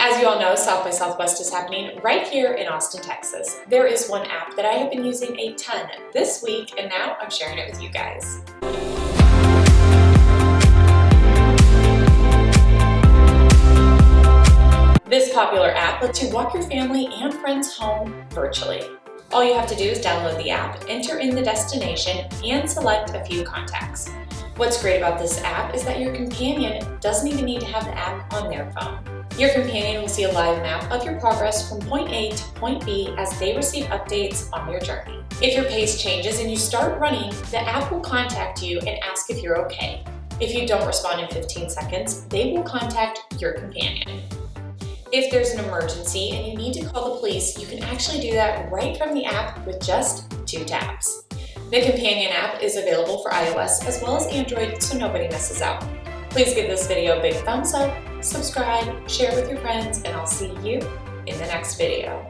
As you all know, South by Southwest is happening right here in Austin, Texas. There is one app that I have been using a ton this week, and now I'm sharing it with you guys. This popular app lets you walk your family and friends home virtually. All you have to do is download the app, enter in the destination, and select a few contacts. What's great about this app is that your companion doesn't even need to have the app on their phone. Your companion will see a live map of your progress from point A to point B as they receive updates on your journey. If your pace changes and you start running, the app will contact you and ask if you're okay. If you don't respond in 15 seconds, they will contact your companion. If there's an emergency and you need to call the police, you can actually do that right from the app with just two taps. The Companion app is available for iOS as well as Android so nobody misses out. Please give this video a big thumbs up, subscribe, share with your friends, and I'll see you in the next video.